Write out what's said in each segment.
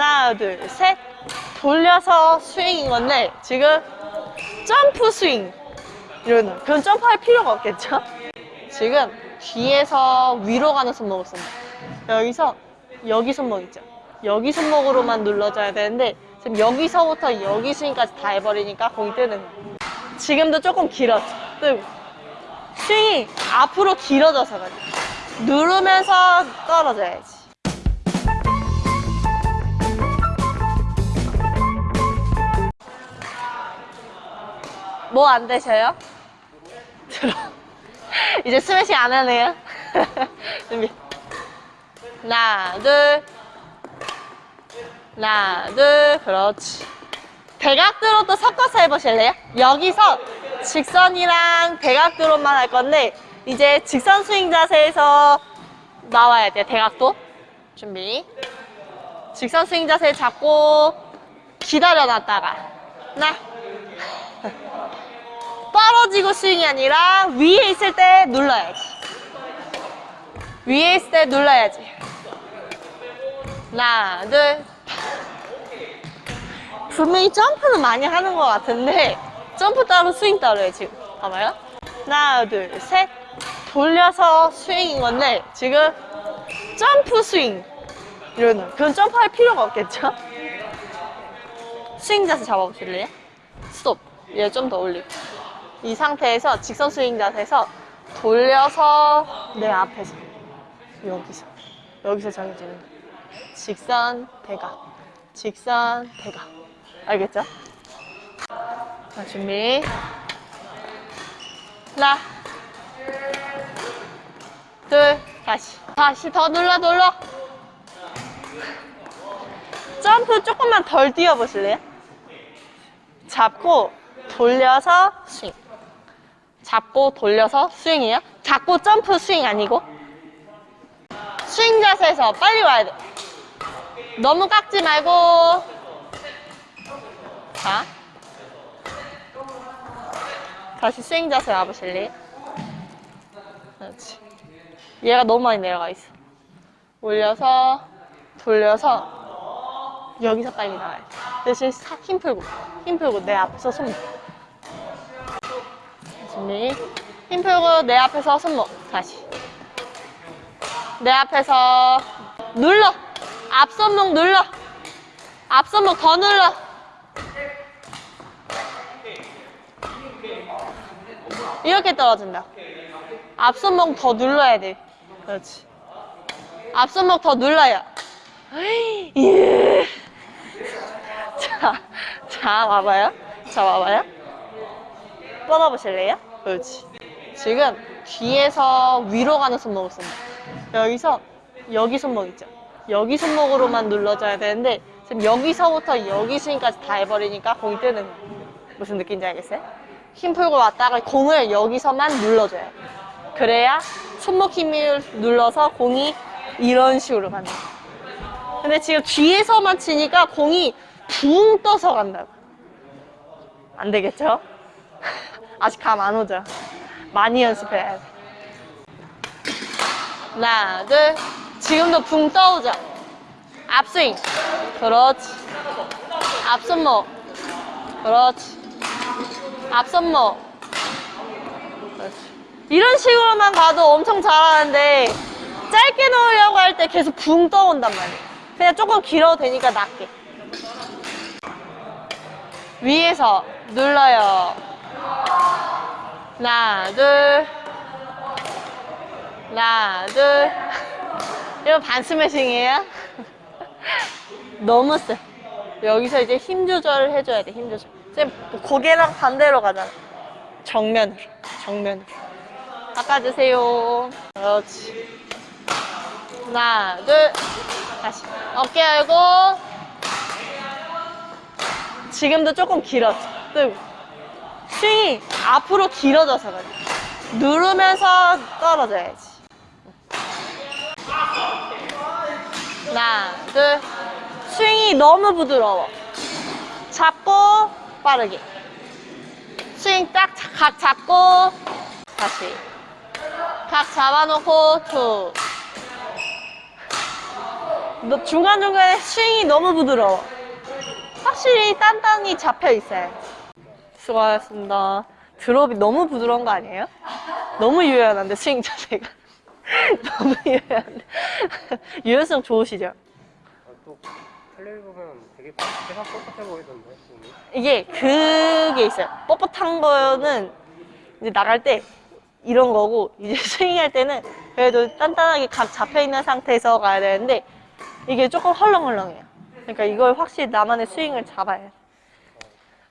하나, 둘, 셋. 돌려서 스윙인 건데, 지금 점프 스윙. 이러는. 그건 점프할 필요가 없겠죠? 지금 뒤에서 위로 가는 손목을 씁니다. 여기서, 여기 손목 있죠? 여기 손목으로만 눌러줘야 되는데, 지금 여기서부터 여기 스윙까지 다 해버리니까 공이 뜨는 거예요. 지금도 조금 길었죠? 뜨고. 스윙이 앞으로 길어져서 가지고. 누르면서 떨어져야지. 뭐 안 되셔요? 들어. 이제 스매싱 안 하네요. 준비. 하나, 둘. 하나, 둘. 그렇지. 대각도로 또 섞어서 해보실래요? 여기서 직선이랑 대각도로만 할 건데, 이제 직선 스윙 자세에서 나와야 돼요. 대각도. 준비. 직선 스윙 자세 잡고, 기다려 놨다가. 하나. 떨어지고 스윙이 아니라 위에 있을 때 눌러야지. 위에 있을 때 눌러야지. 하나, 둘. 분명히 점프는 많이 하는 것 같은데 점프 따로 스윙 따로해 지금. 봐봐요. 하나, 둘, 셋. 돌려서 스윙인 건데 지금 점프 스윙. 이러는. 그건 점프할 필요가 없겠죠? 스윙 자세 잡아보실래요? 스톱. 얘 좀 더 올리고. 이 상태에서 직선 스윙 자세에서 돌려서 내 앞에서 여기서 여기서 정해지는. 직선 대각 직선 대각 알겠죠? 자 준비 하나 둘 다시 다시 더 눌러 눌러 점프 조금만 덜 뛰어보실래요? 잡고 돌려서 스윙 잡고 돌려서 스윙이에요. 잡고 점프 스윙 아니고 스윙 자세에서 빨리 와야 돼. 너무 깎지 말고 자 다시 스윙 자세 와보실래요? 그렇지. 얘가 너무 많이 내려가 있어. 올려서 돌려서 여기서 빨리 나와야 돼. 대신 사- 힘 풀고 힘 풀고 내 앞에서 손 준비. 힘 풀고 내 앞에서 손목. 다시. 내 앞에서 눌러. 앞손목 눌러. 앞손목 더 눌러. 이렇게 떨어진다. 앞손목 더 눌러야 돼. 그렇지. 앞손목 더 눌러요. 예. 자, 자, 와봐요. 자, 와봐요. 뻗어보실래요? 그렇지. 지금 뒤에서 위로 가는 손목을 씁니다. 여기서 여기 손목 있죠? 여기 손목으로만 눌러줘야 되는데 지금 여기서부터 여기 스윙까지 다 해버리니까 공이 뜨는 거예요. 무슨 느낌인지 알겠어요? 힘 풀고 왔다가 공을 여기서만 눌러줘요. 그래야 손목 힘을 눌러서 공이 이런 식으로 간다. 근데 지금 뒤에서만 치니까 공이 붕 떠서 간다고. 안 되겠죠? 아직 감 안 오죠? 많이 연습해야 돼. 하나, 둘. 지금도 붕 떠오죠? 앞스윙. 그렇지. 앞손목. 그렇지. 앞손목. 그렇지. 이런 식으로만 가도 엄청 잘하는데 짧게 놓으려고 할 때 계속 붕 떠온단 말이에요. 그냥 조금 길어도 되니까 낮게. 위에서 눌러요. 하나, 둘. 하나, 둘. 이거 반 스매싱이에요? 너무 세. 여기서 이제 힘 조절을 해줘야 돼, 힘 조절. 지금 고개랑 반대로 가잖아. 정면으로, 정면으로. 닦아주세요. 그렇지. 하나, 둘. 다시. 어깨 열고. 지금도 조금 길었죠. 뜨고. 스윙이 앞으로 길어져서 그래. 누르면서 떨어져야지. 하나, 둘. 스윙이 너무 부드러워. 잡고 빠르게. 스윙 딱 각 잡고 다시. 각 잡아놓고 툭. 너 중간중간에 스윙이 너무 부드러워. 확실히 단단히 잡혀 있어요. 수고하셨습니다. 드롭이 너무 부드러운 거 아니에요? 너무 유연한데 스윙 자세가 너무 유연한데 유연성 좋으시죠? 아, 또 텔레비 보면 되게 뻣뻣해 보이던데. 이게 그게 있어요. 뻣뻣한 거는 이제 나갈 때 이런 거고 이제 스윙할 때는 그래도 단단하게 각 잡혀 있는 상태에서 가야 되는데 이게 조금 헐렁헐렁해요. 그러니까 이걸 확실히 나만의 스윙을 잡아야 돼.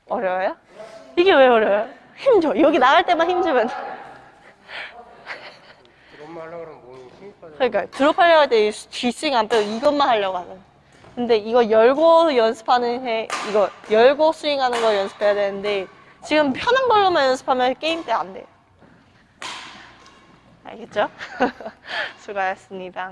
어려워요? 이게 왜 어려워요? 힘줘. 여기 나갈 때만 힘주면 돼. 드럼만 하려고 그러면 몸이 힘이 빠져. 그러니까 드롭하려고 할때 뒷스윙 안 빼고 이것만 하려고 하는. 근데 이거 열고 연습하는 해 이거 열고 스윙하는 거 연습해야 되는데 지금 편한 걸로만 연습하면 게임 때 안 돼요. 알겠죠? 수고하셨습니다.